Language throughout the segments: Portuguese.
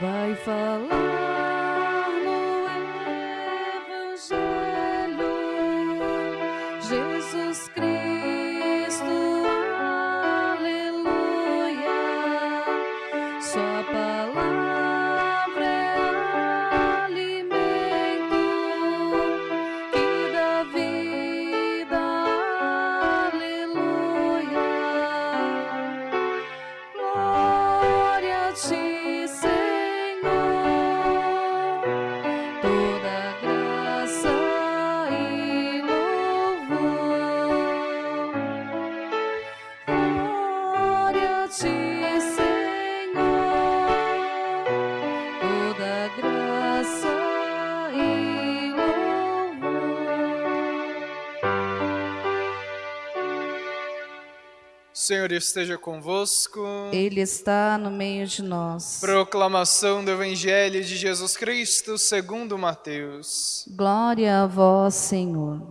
vai falar no Evangelho. Jesus Cristo, Senhor esteja convosco. Ele está no meio de nós. Proclamação do Evangelho de Jesus Cristo segundo Mateus. Glória a vós, Senhor.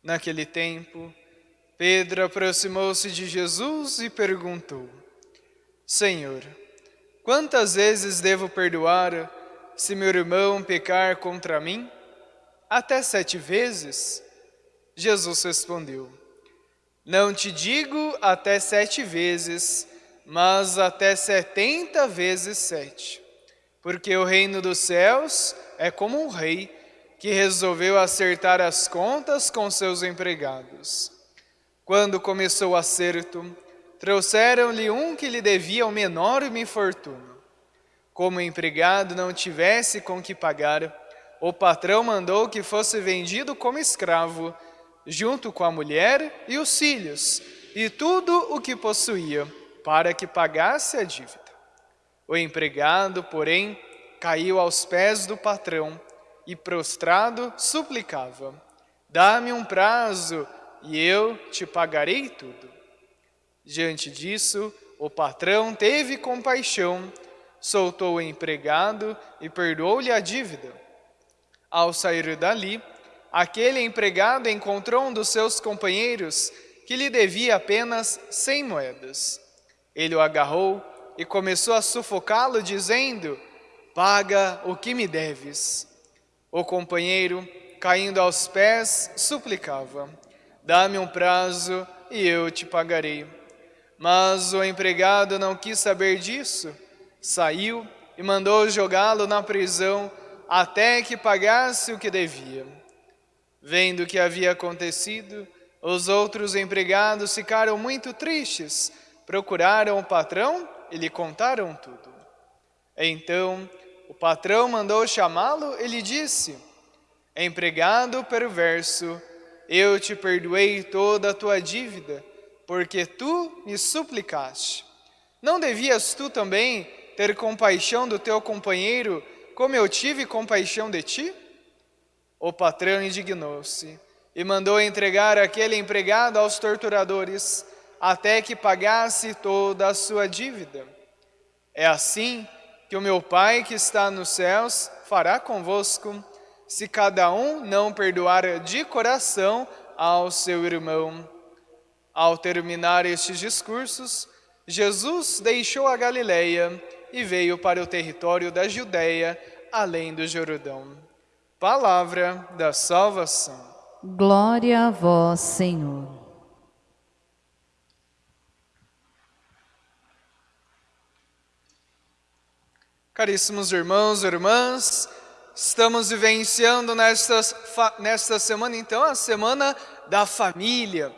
Naquele tempo, Pedro aproximou-se de Jesus e perguntou: Senhor, quantas vezes devo perdoar se meu irmão pecar contra mim? Até sete vezes? Jesus respondeu: Não te digo até sete vezes, mas até setenta vezes sete. Porque o reino dos céus é como um rei que resolveu acertar as contas com seus empregados. Quando começou o acerto, trouxeram-lhe um que lhe devia o menor infortúnio. Como o empregado não tivesse com que pagar, o patrão mandou que fosse vendido como escravo, junto com a mulher e os filhos, e tudo o que possuía, para que pagasse a dívida. O empregado, porém, caiu aos pés do patrão e, prostrado, suplicava: Dá-me um prazo e eu te pagarei tudo. Diante disso, o patrão teve compaixão, soltou o empregado e perdoou-lhe a dívida. Ao sair dali, aquele empregado encontrou um dos seus companheiros que lhe devia apenas cem moedas. Ele o agarrou e começou a sufocá-lo, dizendo: Paga o que me deves. O companheiro, caindo aos pés, suplicava: Dá-me um prazo e eu te pagarei. Mas o empregado não quis saber disso, saiu e mandou jogá-lo na prisão até que pagasse o que devia. Vendo o que havia acontecido, os outros empregados ficaram muito tristes, procuraram o patrão e lhe contaram tudo. Então o patrão mandou chamá-lo e lhe disse: Empregado perverso, eu te perdoei toda a tua dívida, porque tu me suplicaste. Não devias tu também ter compaixão do teu companheiro, como eu tive compaixão de ti? O patrão indignou-se e mandou entregar aquele empregado aos torturadores, até que pagasse toda a sua dívida. É assim que o meu Pai que está nos céus fará convosco, se cada um não perdoar de coração ao seu irmão. Ao terminar estes discursos, Jesus deixou a Galileia e veio para o território da Judéia, além do Jordão. Palavra da salvação. Glória a vós, Senhor. Caríssimos irmãos e irmãs, estamos vivenciando nesta, nesta semana, então, a semana da família.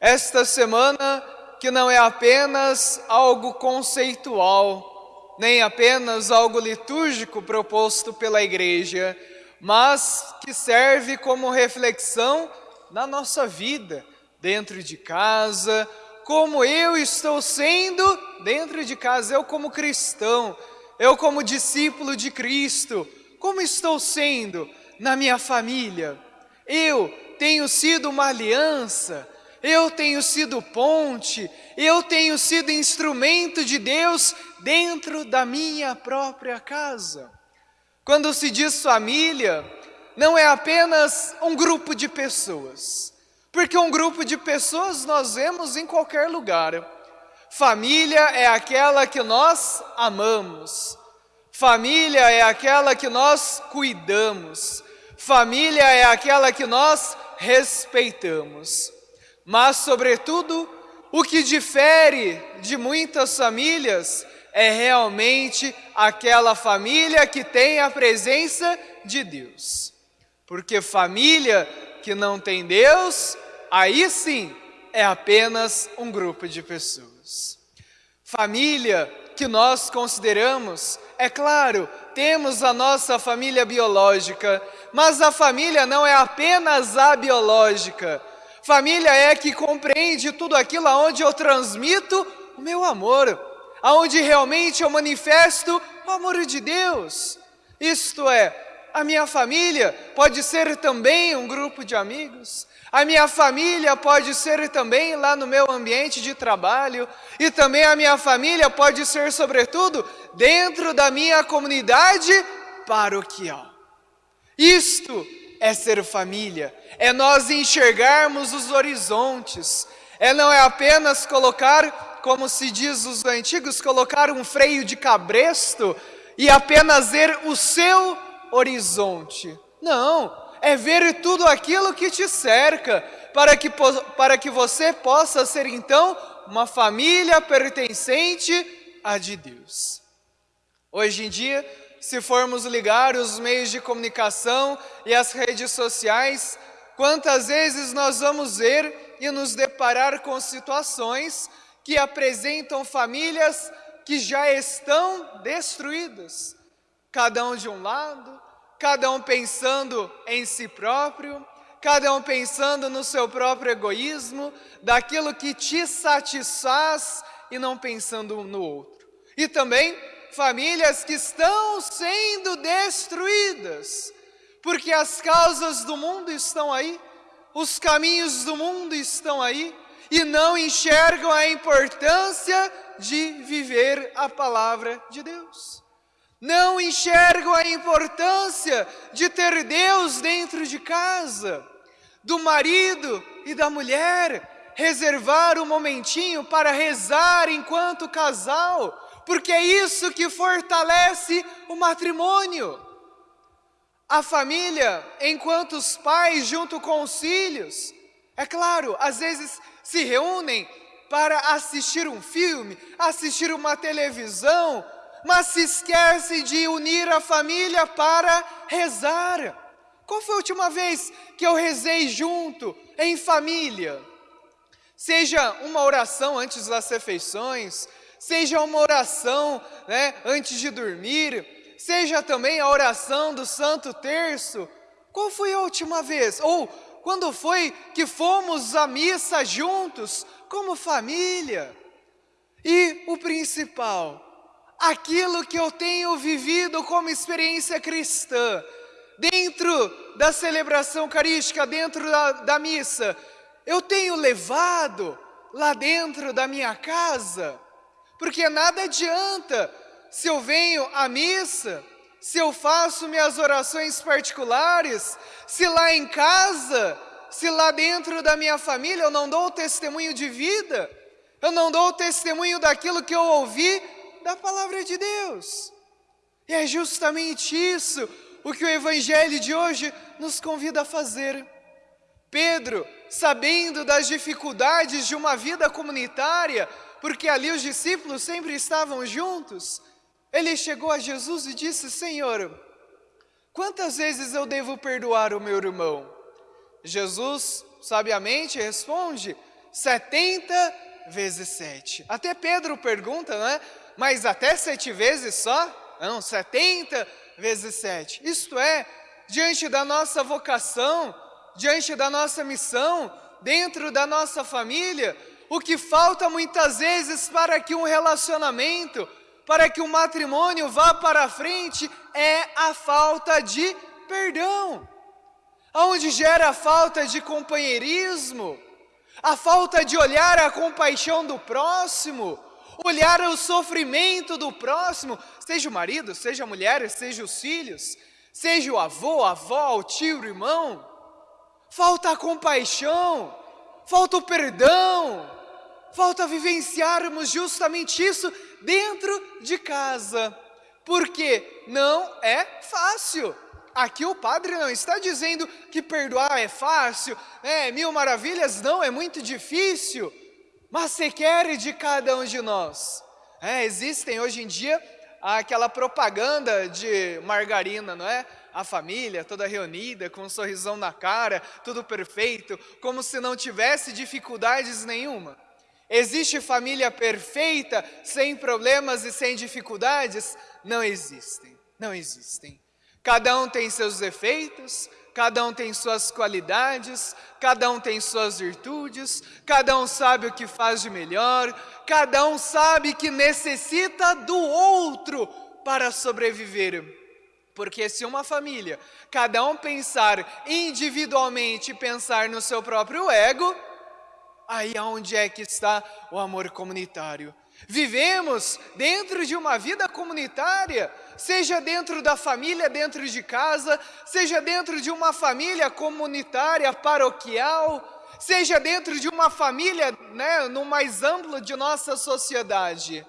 Esta semana que não é apenas algo conceitual, nem apenas algo litúrgico proposto pela igreja, mas que serve como reflexão na nossa vida, dentro de casa, como eu estou sendo dentro de casa, eu como cristão, eu como discípulo de Cristo, como estou sendo na minha família? Eu tenho sido uma aliança, eu tenho sido ponte, eu tenho sido instrumento de Deus dentro da minha própria casa. Quando se diz família, não é apenas um grupo de pessoas, porque um grupo de pessoas nós vemos em qualquer lugar. Família é aquela que nós amamos. Família é aquela que nós cuidamos. Família é aquela que nós respeitamos. Mas, sobretudo, o que difere de muitas famílias é realmente aquela família que tem a presença de Deus. Porque família que não tem Deus, aí sim é apenas um grupo de pessoas. Família que nós consideramos, é claro, temos a nossa família biológica, mas a família não é apenas a biológica. Família é que compreende tudo aquilo aonde eu transmito o meu amor, aonde realmente eu manifesto o amor de Deus. Isto é, a minha família pode ser também um grupo de amigos, a minha família pode ser também lá no meu ambiente de trabalho, e também a minha família pode ser, sobretudo, dentro da minha comunidade paroquial. Isto é ser família, é nós enxergarmos os horizontes, é não é apenas colocar, como se diz os antigos, colocar um freio de cabresto e apenas ver o seu horizonte. Não, é ver tudo aquilo que te cerca, para que, para que você possa ser então uma família pertencente a de Deus. Hoje em dia, se formos ligar os meios de comunicação e as redes sociais, quantas vezes nós vamos ver e nos deparar com situações que apresentam famílias que já estão destruídas, cada um de um lado, cada um pensando em si próprio, cada um pensando no seu próprio egoísmo, daquilo que te satisfaz e não pensando no outro. E também famílias que estão sendo destruídas, porque as causas do mundo estão aí, os caminhos do mundo estão aí, e não enxergam a importância de viver a palavra de Deus não enxergam a importância de ter Deus dentro de casa, do marido e da mulher, reservar um momentinho para rezar enquanto casal, porque é isso que fortalece o matrimônio. A família, enquanto os pais, junto com os filhos, é claro, às vezes se reúnem para assistir um filme, assistir uma televisão, mas se esquece de unir a família para rezar. Qual foi a última vez que eu rezei junto, em família? Seja uma oração antes das refeições, seja uma oração né, antes de dormir, seja também a oração do Santo Terço. Qual foi a última vez? Ou quando foi que fomos à missa juntos, como família? E o principal, aquilo que eu tenho vivido como experiência cristã, dentro da celebração eucarística, dentro da, da missa, eu tenho levado lá dentro da minha casa, porque nada adianta se eu venho à missa, se eu faço minhas orações particulares, se lá em casa, se lá dentro da minha família eu não dou o testemunho de vida, eu não dou o testemunho daquilo que eu ouvi da palavra de Deus. E é justamente isso o que o Evangelho de hoje nos convida a fazer. Pedro, sabendo das dificuldades de uma vida comunitária, porque ali os discípulos sempre estavam juntos, ele chegou a Jesus e disse: Senhor, quantas vezes eu devo perdoar o meu irmão? Jesus sabiamente responde: 70 vezes 7. Até Pedro pergunta, não é? mas até sete vezes só? Não, setenta vezes sete. Isto é, diante da nossa vocação, diante da nossa missão, dentro da nossa família, o que falta muitas vezes para que um relacionamento, para que um matrimônio vá para frente, é a falta de perdão. Onde gera a falta de companheirismo, a falta de olhar a compaixão do próximo, olhar o sofrimento do próximo, seja o marido, seja a mulher, seja os filhos, seja o avô, a avó, o tio, o irmão. Falta a compaixão, falta o perdão, falta vivenciarmos justamente isso dentro de casa, porque não é fácil. Aqui o padre não está dizendo que perdoar é fácil, é mil maravilhas, não, é muito difícil, mas se quer de cada um de nós. É, existem hoje em dia aquela propaganda de margarina, não é? A família toda reunida, com um sorrisão na cara, tudo perfeito, como se não tivesse dificuldades nenhuma. Existe família perfeita, sem problemas e sem dificuldades? Não existem, não existem. Cada um tem seus defeitos, cada um tem suas qualidades, cada um tem suas virtudes, cada um sabe o que faz de melhor, cada um sabe que necessita do outro para sobreviver. Porque se uma família, cada um pensar individualmente, pensar no seu próprio ego, aí aonde é que está o amor comunitário? Vivemos dentro de uma vida comunitária, seja dentro da família, dentro de casa, seja dentro de uma família comunitária, paroquial, seja dentro de uma família, né, no mais amplo de nossa sociedade.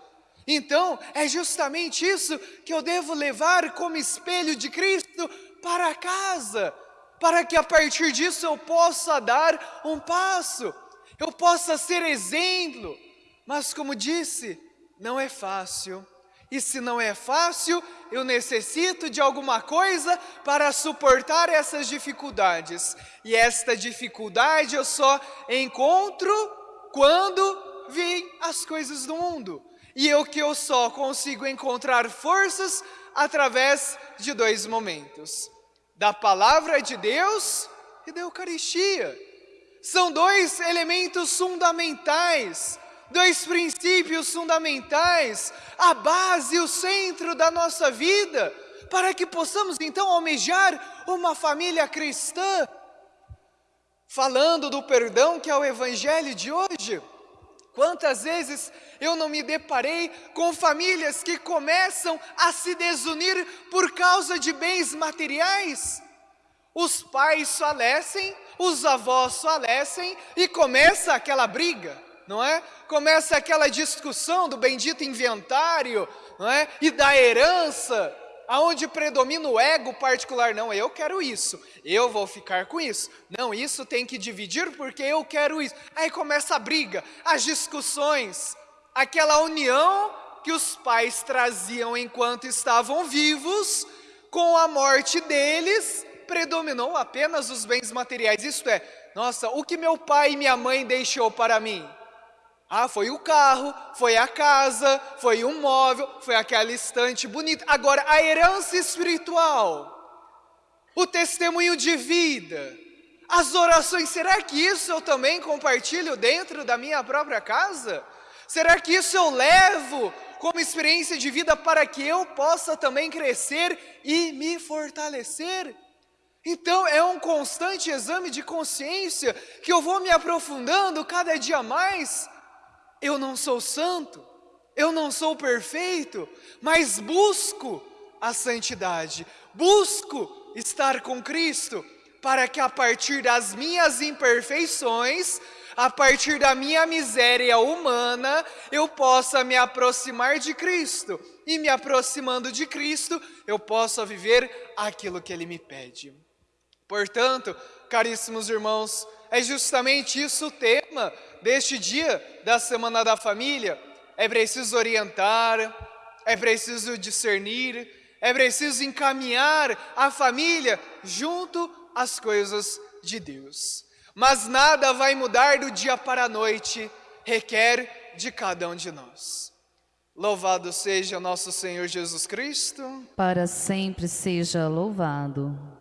Então, é justamente isso que eu devo levar como espelho de Cristo para casa, para que a partir disso eu possa dar um passo, eu possa ser exemplo. Mas, como disse, não é fácil. E se não é fácil, eu necessito de alguma coisa para suportar essas dificuldades. E esta dificuldade eu só encontro quando vêm as coisas do mundo. E eu que eu só consigo encontrar forças através de dois momentos: da palavra de Deus e da Eucaristia. São dois elementos fundamentais dois princípios fundamentais, a base, o centro da nossa vida, para que possamos então almejar uma família cristã. Falando do perdão que é o evangelho de hoje, quantas vezes eu não me deparei com famílias que começam a se desunir por causa de bens materiais? Os pais falecem, os avós falecem e começa aquela briga não é? Começa aquela discussão do bendito inventário, não é? E da herança, aonde predomina o ego particular. Não, eu quero isso, eu vou ficar com isso. Não, isso tem que dividir porque eu quero isso. Aí começa a briga, as discussões, aquela união que os pais traziam enquanto estavam vivos, com a morte deles, predominou apenas os bens materiais. Isto é, nossa, o que meu pai e minha mãe deixou para mim? Ah, foi o carro, foi a casa, foi um móvel, foi aquela estante bonita. Agora, a herança espiritual, o testemunho de vida, as orações, será que isso eu também compartilho dentro da minha própria casa? Será que isso eu levo como experiência de vida para que eu possa também crescer e me fortalecer? Então é um constante exame de consciência que eu vou me aprofundando cada dia mais eu não sou santo, eu não sou perfeito, mas busco a santidade, busco estar com Cristo, para que a partir das minhas imperfeições, a partir da minha miséria humana, eu possa me aproximar de Cristo, e me aproximando de Cristo, eu possa viver aquilo que Ele me pede. Portanto, caríssimos irmãos, é justamente isso o tema deste dia da Semana da Família. É preciso orientar, é preciso discernir, é preciso encaminhar a família junto às coisas de Deus. Mas nada vai mudar do dia para a noite, requer de cada um de nós. Louvado seja nosso Senhor Jesus Cristo. Para sempre seja louvado.